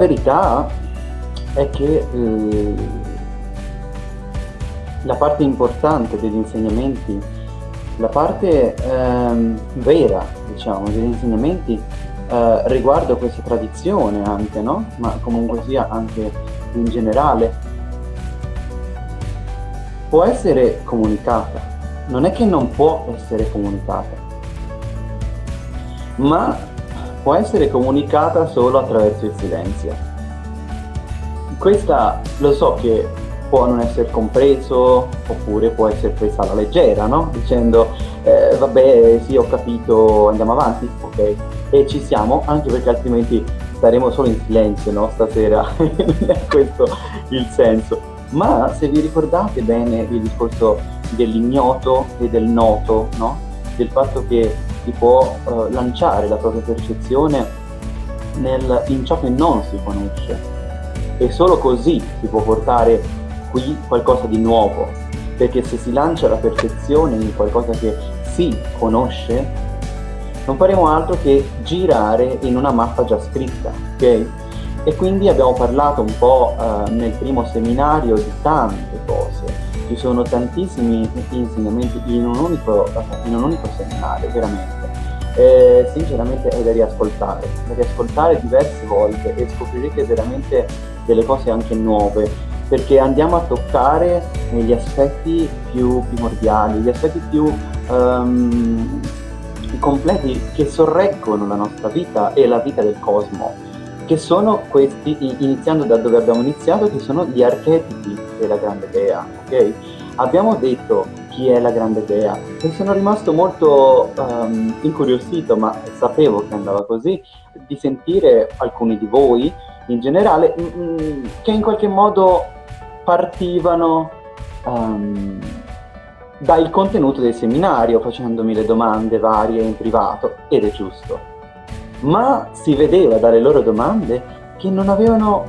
verità è che eh, la parte importante degli insegnamenti, la parte ehm, vera, diciamo, degli insegnamenti eh, riguardo questa tradizione anche, no? Ma comunque sia anche in generale, può essere comunicata. Non è che non può essere comunicata, ma può essere comunicata solo attraverso il silenzio. Questa lo so che può non essere compreso oppure può essere presa alla leggera, no? Dicendo eh, vabbè sì ho capito, andiamo avanti, ok? E ci siamo, anche perché altrimenti staremo solo in silenzio, no? Stasera, è questo il senso. Ma se vi ricordate bene il discorso dell'ignoto e del noto, no? Del fatto che si può eh, lanciare la propria percezione nel, in ciò che non si conosce e solo così si può portare qui qualcosa di nuovo perché se si lancia la percezione in qualcosa che si conosce non faremo altro che girare in una mappa già scritta ok? e quindi abbiamo parlato un po' eh, nel primo seminario di tante cose ci sono tantissimi insegnamenti in un unico, in un unico seminario, veramente. Eh, sinceramente è da riascoltare, da riascoltare diverse volte e scoprirete veramente delle cose anche nuove, perché andiamo a toccare gli aspetti più primordiali, gli aspetti più um, completi che sorreggono la nostra vita e la vita del cosmo, che sono questi, iniziando da dove abbiamo iniziato, che sono gli archetipi della grande dea, ok? Abbiamo detto chi è la grande dea e sono rimasto molto um, incuriosito, ma sapevo che andava così, di sentire alcuni di voi in generale mm, mm che in qualche modo partivano um, dal contenuto del seminario facendomi le domande varie in privato ed è giusto ma si vedeva dalle loro domande che non avevano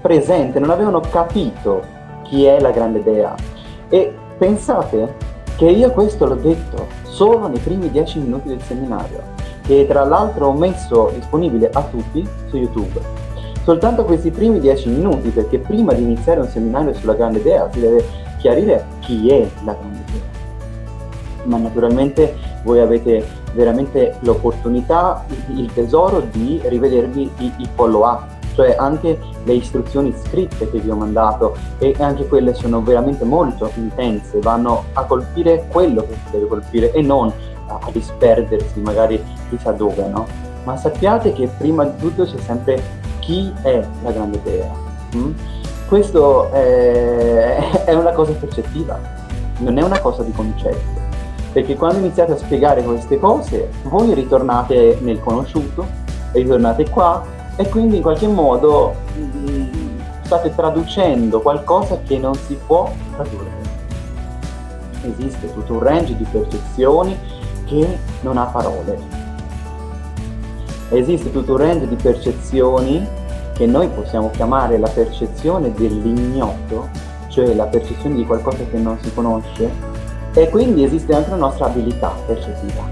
presente, non avevano capito chi è la grande dea. E pensate che io questo l'ho detto solo nei primi dieci minuti del seminario, che tra l'altro ho messo disponibile a tutti su YouTube. Soltanto questi primi dieci minuti, perché prima di iniziare un seminario sulla grande dea si deve chiarire chi è la grande dea. Ma naturalmente voi avete veramente l'opportunità, il tesoro di rivedervi i, i follow-up cioè anche le istruzioni scritte che vi ho mandato e anche quelle sono veramente molto intense, vanno a colpire quello che si deve colpire e non a disperdersi magari chissà dove, no? Ma sappiate che prima di tutto c'è sempre chi è la grande dea. Mm? Questo è, è una cosa percettiva, non è una cosa di concetto. Perché quando iniziate a spiegare queste cose, voi ritornate nel conosciuto, ritornate qua e quindi in qualche modo mm, state traducendo qualcosa che non si può tradurre. Esiste tutto un range di percezioni che non ha parole. Esiste tutto un range di percezioni che noi possiamo chiamare la percezione dell'ignoto, cioè la percezione di qualcosa che non si conosce, e quindi esiste anche la nostra abilità percettiva.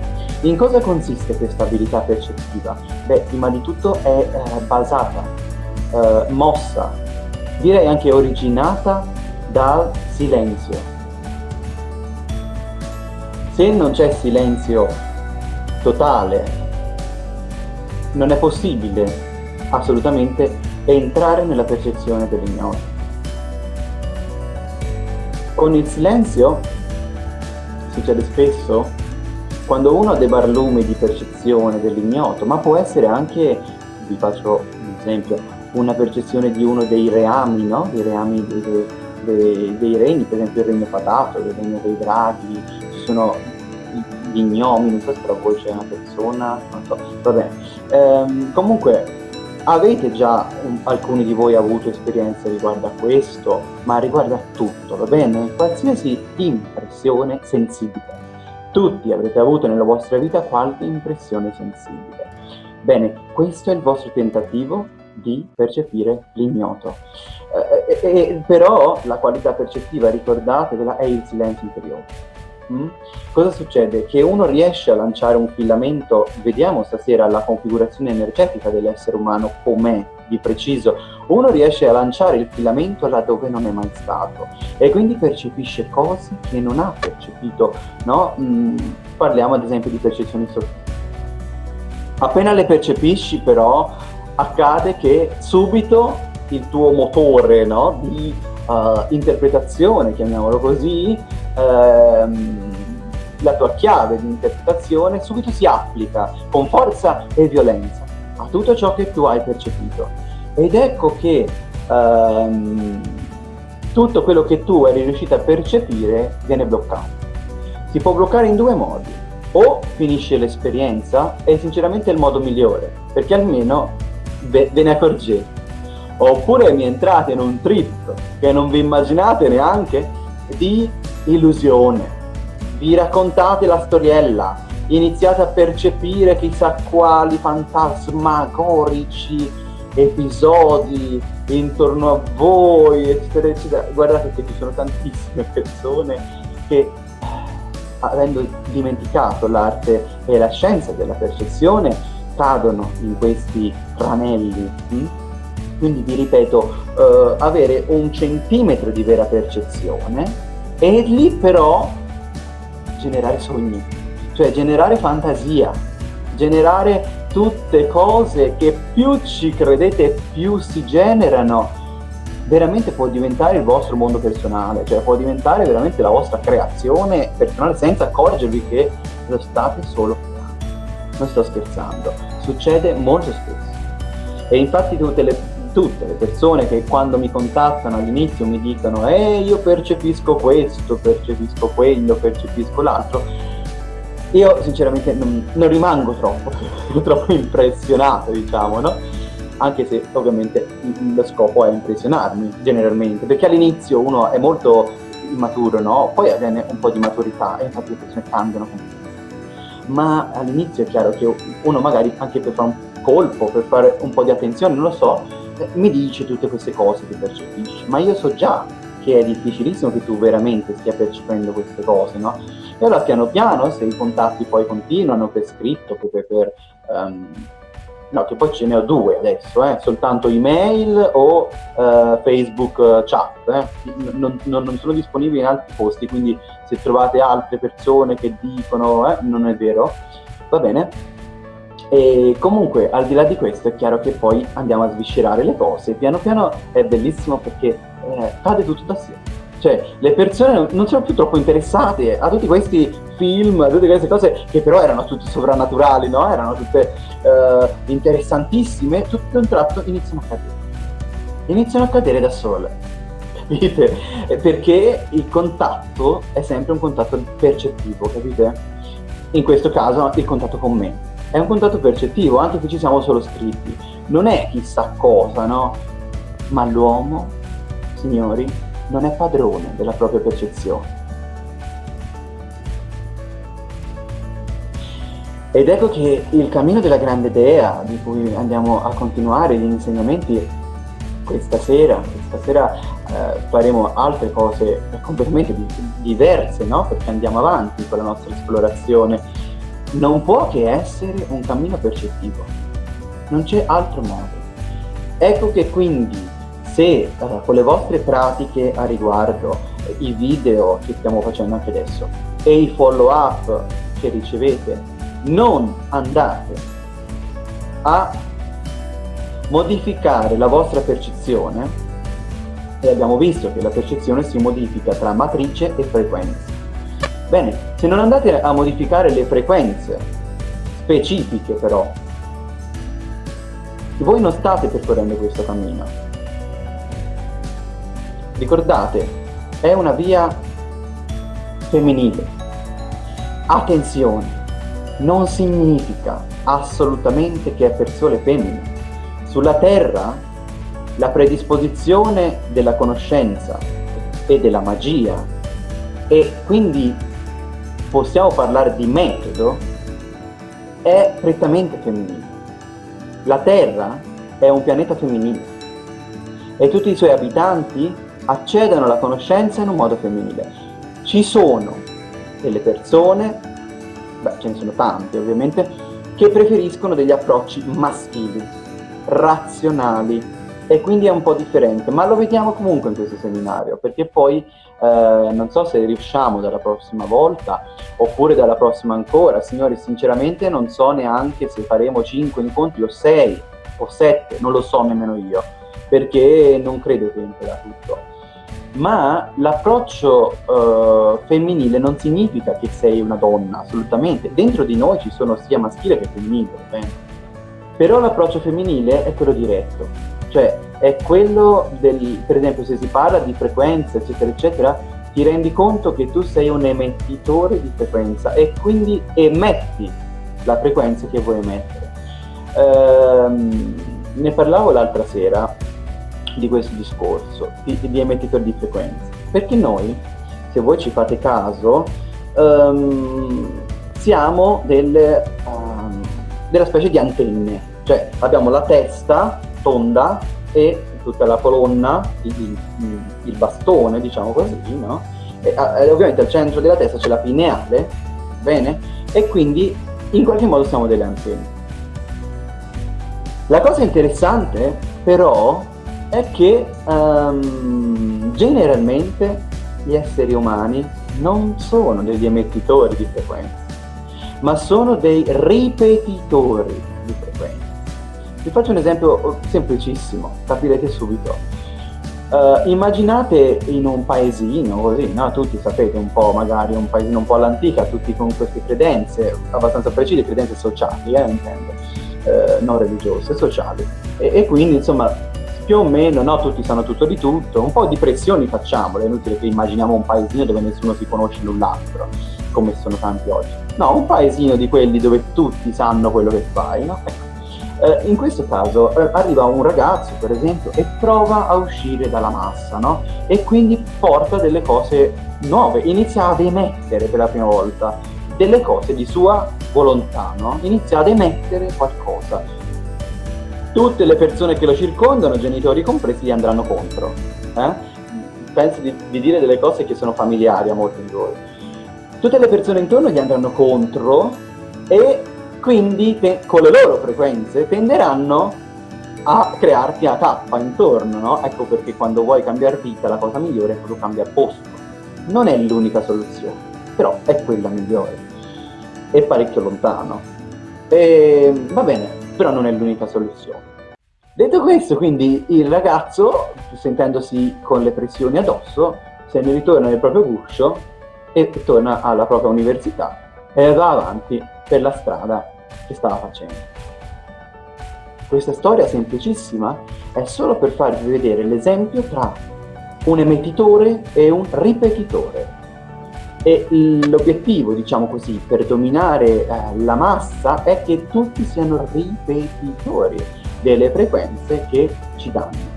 In cosa consiste questa abilità percettiva? Beh, prima di tutto è eh, basata, eh, mossa, direi anche originata dal silenzio. Se non c'è silenzio totale, non è possibile assolutamente entrare nella percezione dell'ignoto. Con il silenzio succede spesso quando uno ha dei barlumi di percezione dell'ignoto, ma può essere anche, vi faccio un esempio, una percezione di uno dei reami, no? dei reami dei, dei, dei, regni, per esempio il regno fatato, il regno dei draghi, ci sono gli gnomi, non so se tra voi c'è una persona, non so, va bene. Ehm, comunque avete già um, alcuni di voi avuto esperienze riguardo a questo, ma riguarda tutto, va bene? Qualsiasi impressione sensibile tutti avrete avuto nella vostra vita qualche impressione sensibile. Bene, questo è il vostro tentativo di percepire l'ignoto. Eh, eh, eh, però la qualità percettiva, ricordatevela, è il silenzio interiore. Mm? Cosa succede? Che uno riesce a lanciare un filamento, vediamo stasera la configurazione energetica dell'essere umano com'è di preciso, uno riesce a lanciare il filamento laddove non è mai stato e quindi percepisce cose che non ha percepito, no? Mm, parliamo ad esempio di percezioni sottili. Appena le percepisci però accade che subito il tuo motore no? di uh, interpretazione, chiamiamolo così, ehm, la tua chiave di interpretazione subito si applica con forza e violenza a tutto ciò che tu hai percepito. Ed ecco che ehm, tutto quello che tu eri riuscito a percepire viene bloccato. Si può bloccare in due modi. O finisce l'esperienza, e sinceramente è il modo migliore, perché almeno ve, ve ne accorgete. Oppure mi entrate in un trip che non vi immaginate neanche di illusione. Vi raccontate la storiella, iniziate a percepire chissà quali fantasmagorici episodi intorno a voi, eccetera, eccetera. Guardate che ci sono tantissime persone che, avendo dimenticato l'arte e la scienza della percezione, cadono in questi tranelli. Hm? Quindi vi ripeto, eh, avere un centimetro di vera percezione e lì però generare sogni, cioè generare fantasia, generare tutte cose che più ci credete più si generano, veramente può diventare il vostro mondo personale, cioè può diventare veramente la vostra creazione personale senza accorgervi che lo state solo creando. Non sto scherzando, succede molto spesso. E infatti tutte le tutte le persone che quando mi contattano all'inizio mi dicono eh io percepisco questo, percepisco quello, percepisco l'altro, io sinceramente non, non rimango troppo, troppo impressionato diciamo, no? Anche se ovviamente lo scopo è impressionarmi generalmente, perché all'inizio uno è molto immaturo, no? Poi avviene un po' di maturità e infatti le persone cambiano completamente. Ma all'inizio è chiaro che uno magari anche per fare un colpo, per fare un po' di attenzione, non lo so, mi dice tutte queste cose che percepisci, ma io so già che è difficilissimo che tu veramente stia percependo queste cose, no? E allora piano piano, se i contatti poi continuano per scritto, per, per um, no, che poi ce ne ho due adesso, eh, soltanto email o uh, Facebook chat, eh. non, non, non, sono disponibili in altri posti, quindi se trovate altre persone che dicono, eh, non è vero, va bene, e comunque, al di là di questo, è chiaro che poi andiamo a sviscerare le cose. Piano piano è bellissimo perché eh, cade tutto da sé. Cioè, le persone non sono più troppo interessate a tutti questi film, a tutte queste cose che però erano tutte sovrannaturali, no? Erano tutte eh, interessantissime, tutto un tratto iniziano a cadere. Iniziano a cadere da sole. Capite? Perché il contatto è sempre un contatto percettivo, capite? In questo caso il contatto con me è un contatto percettivo, anche se ci siamo solo scritti. Non è chissà cosa, no? Ma l'uomo, signori, non è padrone della propria percezione. Ed ecco che il cammino della grande idea, di cui andiamo a continuare gli insegnamenti questa sera, questa sera eh, faremo altre cose completamente diverse, no? Perché andiamo avanti con la nostra esplorazione non può che essere un cammino percettivo, non c'è altro modo. Ecco che quindi se uh, con le vostre pratiche a riguardo, i video che stiamo facendo anche adesso e i follow up che ricevete, non andate a modificare la vostra percezione, e abbiamo visto che la percezione si modifica tra matrice e frequenza. Bene, se non andate a modificare le frequenze specifiche però, voi non state percorrendo questo cammino. Ricordate, è una via femminile. Attenzione, non significa assolutamente che è per sole femmine. Sulla Terra la predisposizione della conoscenza e della magia e quindi possiamo parlare di metodo è prettamente femminile. La Terra è un pianeta femminile e tutti i suoi abitanti accedono alla conoscenza in un modo femminile. Ci sono delle persone, beh ce ne sono tante ovviamente, che preferiscono degli approcci maschili, razionali, e quindi è un po' differente, ma lo vediamo comunque in questo seminario, perché poi eh, non so se riusciamo dalla prossima volta, oppure dalla prossima ancora, signori sinceramente non so neanche se faremo 5 incontri o 6 o 7, non lo so nemmeno io, perché non credo che entrerà tutto. Ma l'approccio uh, femminile non significa che sei una donna, assolutamente. Dentro di noi ci sono sia maschile che femminile, bene? Però l'approccio femminile è quello diretto, cioè è quello del, per esempio se si parla di frequenza eccetera eccetera, ti rendi conto che tu sei un emettitore di frequenza e quindi emetti la frequenza che vuoi emettere. Ehm, ne parlavo l'altra sera di questo discorso, di, di emettitori di frequenza, perché noi, se voi ci fate caso, um, siamo delle, um, della specie di antenne, cioè abbiamo la testa tonda e tutta la colonna, il, il bastone, diciamo così, no? E, e, ovviamente al centro della testa c'è la pineale, bene? E quindi in qualche modo siamo delle antenne. La cosa interessante però è che um, generalmente gli esseri umani non sono degli emettitori di frequenza, ma sono dei ripetitori di frequenza. Vi faccio un esempio semplicissimo, capirete subito. Uh, immaginate in un paesino così, no? tutti sapete un po', magari un paesino un po' all'antica, tutti con queste credenze, abbastanza precise, credenze sociali, eh, intendo, uh, non religiose, sociali. E, e, quindi insomma più o meno, no? tutti sanno tutto di tutto, un po' di pressioni facciamole, è inutile che immaginiamo un paesino dove nessuno si conosce l'un l'altro, come sono tanti oggi. No, un paesino di quelli dove tutti sanno quello che fai, no? Ecco eh, in questo caso eh, arriva un ragazzo, per esempio, e prova a uscire dalla massa, no? E quindi porta delle cose nuove, inizia ad emettere per la prima volta delle cose di sua volontà, no? Inizia ad emettere qualcosa. Tutte le persone che lo circondano, genitori compresi, gli andranno contro. Eh? Penso di, di dire delle cose che sono familiari a molti di voi. Tutte le persone intorno gli andranno contro e quindi con le loro frequenze tenderanno a crearti a tappa intorno, no? Ecco perché quando vuoi cambiare vita la cosa migliore è proprio cambiare posto. Non è l'unica soluzione, però è quella migliore. È parecchio lontano. E, va bene, però non è l'unica soluzione. Detto questo, quindi il ragazzo, sentendosi con le pressioni addosso, se ne ritorna nel proprio guscio e torna alla propria università e va avanti per la strada che stava facendo. Questa storia semplicissima è solo per farvi vedere l'esempio tra un emettitore e un ripetitore. E l'obiettivo, diciamo così, per dominare eh, la massa è che tutti siano ripetitori delle frequenze che ci danno.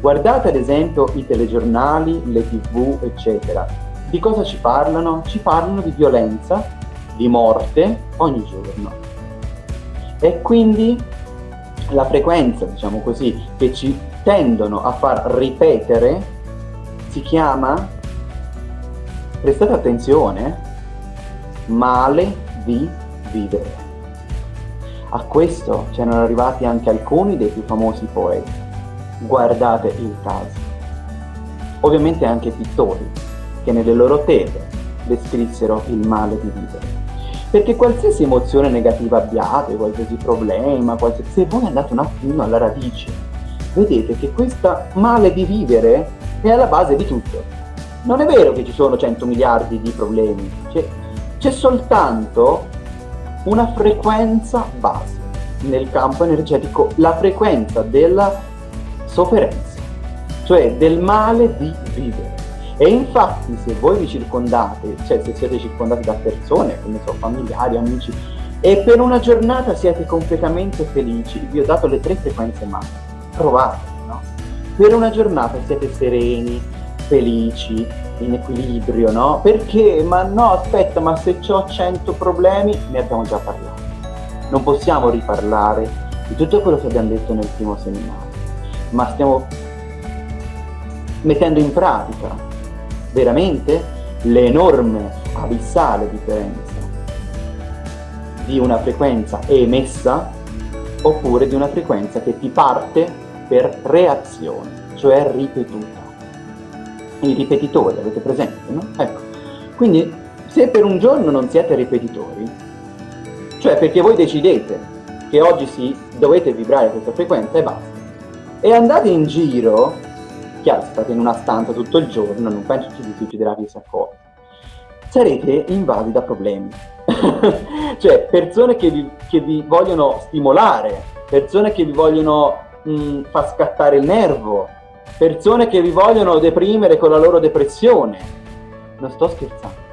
Guardate ad esempio i telegiornali, le tv, eccetera. Di cosa ci parlano? Ci parlano di violenza, di morte ogni giorno e quindi la frequenza, diciamo così, che ci tendono a far ripetere si chiama, prestate attenzione, male di vivere. A questo c'erano arrivati anche alcuni dei più famosi poeti. Guardate il caso. Ovviamente anche pittori, che nelle loro tele descrissero il male di vivere. Perché qualsiasi emozione negativa abbiate, qualsiasi problema, qualsiasi... se voi andate un attimo alla radice, vedete che questa male di vivere è alla base di tutto. Non è vero che ci sono 100 miliardi di problemi, c'è soltanto una frequenza base nel campo energetico, la frequenza della sofferenza, cioè del male di vivere. E infatti se voi vi circondate, cioè se siete circondati da persone, come so, familiari, amici, e per una giornata siete completamente felici, vi ho dato le tre frequenze massime, provate, no? Per una giornata siete sereni, felici, in equilibrio, no? Perché? Ma no, aspetta, ma se ho 100 problemi, ne abbiamo già parlato. Non possiamo riparlare di tutto quello che abbiamo detto nel primo seminario, ma stiamo mettendo in pratica veramente l'enorme, abissale differenza di una frequenza emessa oppure di una frequenza che ti parte per reazione, cioè ripetuta. I ripetitori, avete presente, no? Ecco, quindi se per un giorno non siete ripetitori, cioè perché voi decidete che oggi sì, dovete vibrare questa frequenza e basta, e andate in giro, chiaro, state in una stanza tutto il giorno, non penso ci succederà chissà cosa, sarete invasi da problemi. cioè, persone che vi, che vi, vogliono stimolare, persone che vi vogliono mh, far scattare il nervo, persone che vi vogliono deprimere con la loro depressione. Non sto scherzando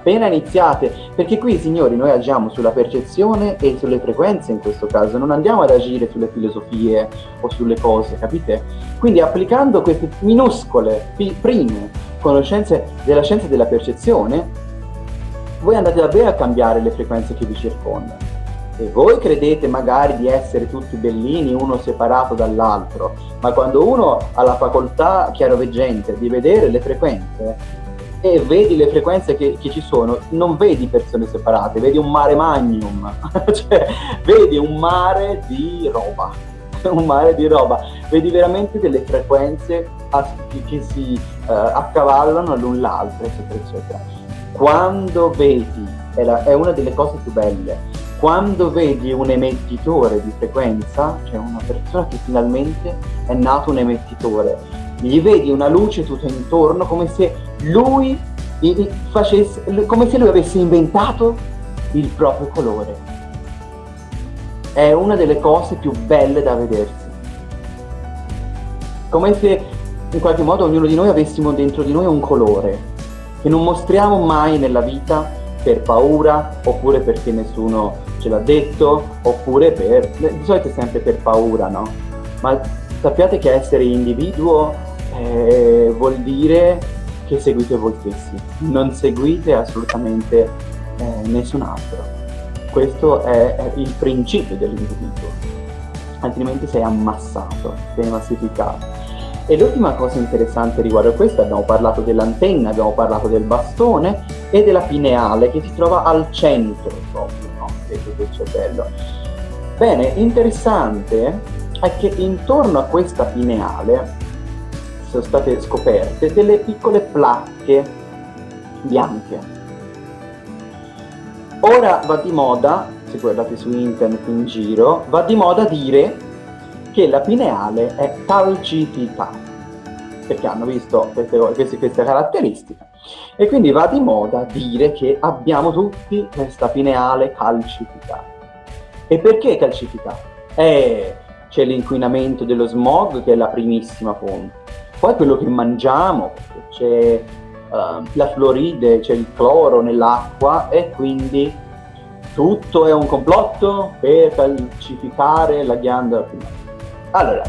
appena iniziate, perché qui signori noi agiamo sulla percezione e sulle frequenze in questo caso, non andiamo ad agire sulle filosofie o sulle cose, capite? Quindi applicando queste minuscole, prime conoscenze della scienza della percezione, voi andate davvero a cambiare le frequenze che vi circondano. E voi credete magari di essere tutti bellini, uno separato dall'altro, ma quando uno ha la facoltà chiaroveggente di vedere le frequenze, e vedi le frequenze che, che, ci sono, non vedi persone separate, vedi un mare magnum, cioè vedi un mare di roba, un mare di roba, vedi veramente delle frequenze che, che si uh, accavallano l'un l'altro, eccetera, eccetera. Quando vedi, è, la, è una delle cose più belle, quando vedi un emettitore di frequenza, cioè una persona che finalmente è nato un emettitore, gli vedi una luce tutto intorno come se lui facesse, come se lui avesse inventato il proprio colore. È una delle cose più belle da vedersi. Come se in qualche modo ognuno di noi avessimo dentro di noi un colore che non mostriamo mai nella vita per paura oppure perché nessuno ce l'ha detto oppure per... di solito è sempre per paura, no? Ma sappiate che essere individuo eh, vuol dire che seguite voi stessi, non seguite assolutamente eh, nessun altro. Questo è, il principio dell'individuo, altrimenti sei ammassato, sei massificato. E l'ultima cosa interessante riguardo a questo, abbiamo parlato dell'antenna, abbiamo parlato del bastone e della pineale che si trova al centro proprio no? del cervello. Bene, interessante è che intorno a questa pineale sono state scoperte delle piccole placche bianche. Ora va di moda, se guardate su internet in giro, va di moda dire che la pineale è calcificata, perché hanno visto queste, queste, queste caratteristiche. E quindi va di moda dire che abbiamo tutti questa pineale calcificata. E perché calcificata? Eh, c'è l'inquinamento dello smog che è la primissima fonte poi quello che mangiamo, c'è uh, la fluoride, c'è il cloro nell'acqua e quindi tutto è un complotto per calcificare la ghiandola primaria. Allora,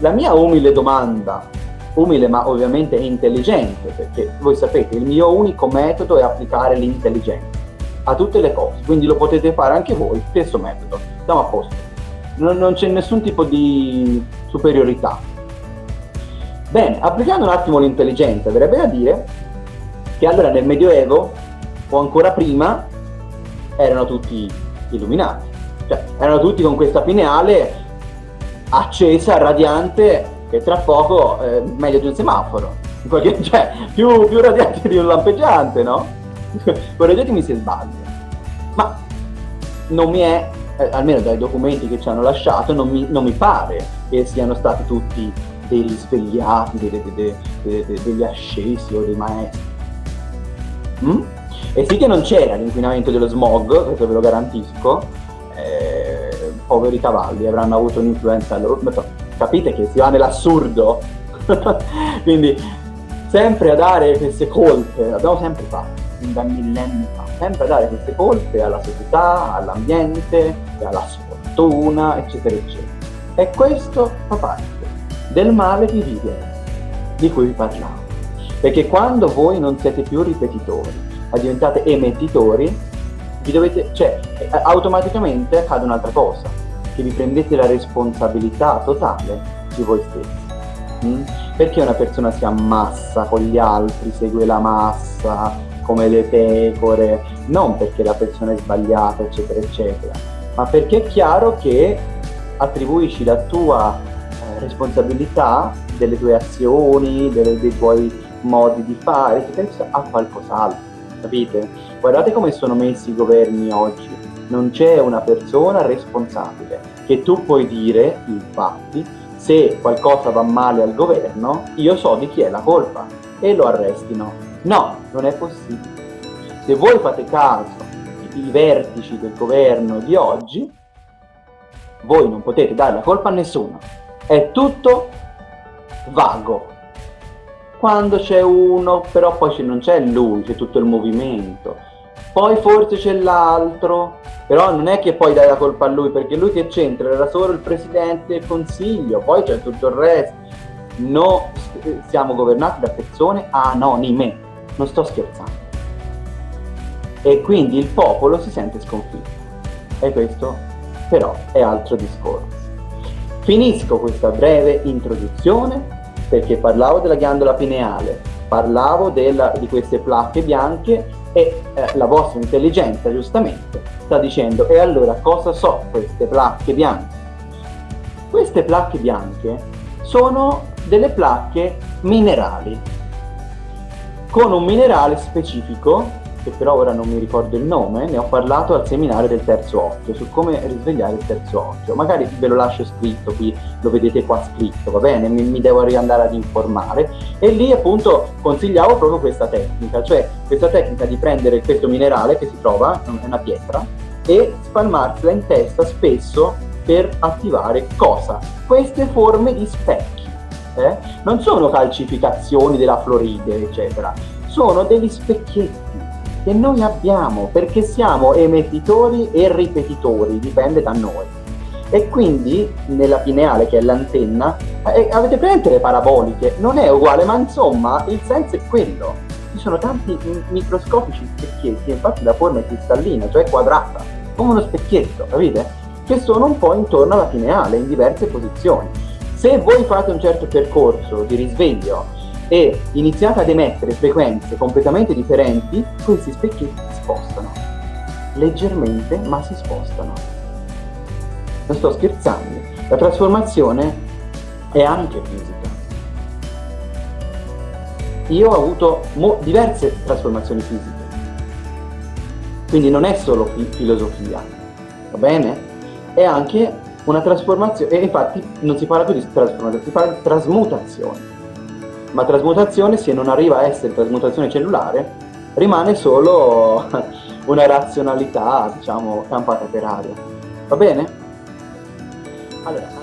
la mia umile domanda, umile ma ovviamente intelligente, perché voi sapete il mio unico metodo è applicare l'intelligenza a tutte le cose, quindi lo potete fare anche voi, stesso metodo, siamo a posto. Non, non c'è nessun tipo di superiorità, Bene, applicando un attimo l'intelligenza, verrebbe da dire che allora nel Medioevo, o ancora prima, erano tutti illuminati. Cioè, erano tutti con questa pineale accesa, radiante, che tra poco è eh, meglio di un semaforo. Perché, cioè, più, più radiante di un lampeggiante, no? Correggetemi se sbaglio. Ma non mi è, eh, almeno dai documenti che ci hanno lasciato, non mi, non mi pare che siano stati tutti dei risvegliati, dei, dei, dei, degli ascesi o dei maestri. Mm? E sì che non c'era l'inquinamento dello smog, questo ve lo garantisco, eh, poveri cavalli avranno avuto un'influenza loro, capite che si va nell'assurdo, quindi sempre a dare queste colpe, l'abbiamo sempre fatto, da millenni fa, sempre a dare queste colpe alla società, all'ambiente, alla sfortuna, eccetera, eccetera. E questo fa parte del male di vivere, di cui vi parlavo. Perché quando voi non siete più ripetitori, ma diventate emettitori, vi dovete, cioè, automaticamente accade un'altra cosa, che vi prendete la responsabilità totale di voi stessi. Mm? Perché una persona si ammassa con gli altri, segue la massa, come le pecore, non perché la persona è sbagliata, eccetera, eccetera, ma perché è chiaro che attribuisci la tua eh, responsabilità delle tue azioni, delle, dei tuoi modi di fare, eccetera, a qualcos'altro, capite? Guardate come sono messi i governi oggi, non c'è una persona responsabile che tu puoi dire, infatti, se qualcosa va male al governo, io so di chi è la colpa e lo arrestino. No, non è possibile. Se voi fate caso i vertici del governo di oggi, voi non potete dare la colpa a nessuno. È tutto vago. Quando c'è uno, però poi non c'è lui, c'è tutto il movimento. Poi forse c'è l'altro, però non è che poi dai la colpa a lui, perché lui che c'entra era solo il presidente del consiglio, poi c'è tutto il resto. No, siamo governati da persone anonime, non sto scherzando. E quindi il popolo si sente sconfitto. E questo però è altro discorso. Finisco questa breve introduzione perché parlavo della ghiandola pineale, parlavo della, di queste placche bianche e eh, la vostra intelligenza giustamente sta dicendo e allora cosa so queste placche bianche? Queste placche bianche sono delle placche minerali con un minerale specifico che però ora non mi ricordo il nome, ne ho parlato al seminario del terzo occhio, su come risvegliare il terzo occhio. Magari ve lo lascio scritto qui, lo vedete qua scritto, va bene? Mi, mi devo riandare ad informare. E lì appunto consigliavo proprio questa tecnica, cioè questa tecnica di prendere questo minerale che si trova, è una pietra, e spalmarsela in testa spesso per attivare cosa? Queste forme di specchi. Eh? Non sono calcificazioni della fluoride, eccetera, sono degli specchietti che noi abbiamo perché siamo emettitori e ripetitori, dipende da noi. E quindi nella pineale, che è l'antenna, eh, avete presente le paraboliche? Non è uguale, ma insomma il senso è quello. Ci sono tanti microscopici specchietti, infatti la forma è cristallina, cioè quadrata, come uno specchietto, capite? Che sono un po' intorno alla pineale, in diverse posizioni. Se voi fate un certo percorso di risveglio e iniziate ad emettere frequenze completamente differenti, questi specchietti si spostano. Leggermente, ma si spostano. Non sto scherzando. La trasformazione è anche fisica. Io ho avuto diverse trasformazioni fisiche. Quindi non è solo fi filosofia, va bene? È anche una trasformazione, e infatti non si parla più di trasformazione, si parla di trasmutazione ma trasmutazione, se non arriva a essere trasmutazione cellulare, rimane solo una razionalità, diciamo, campata per aria. Va bene? Allora,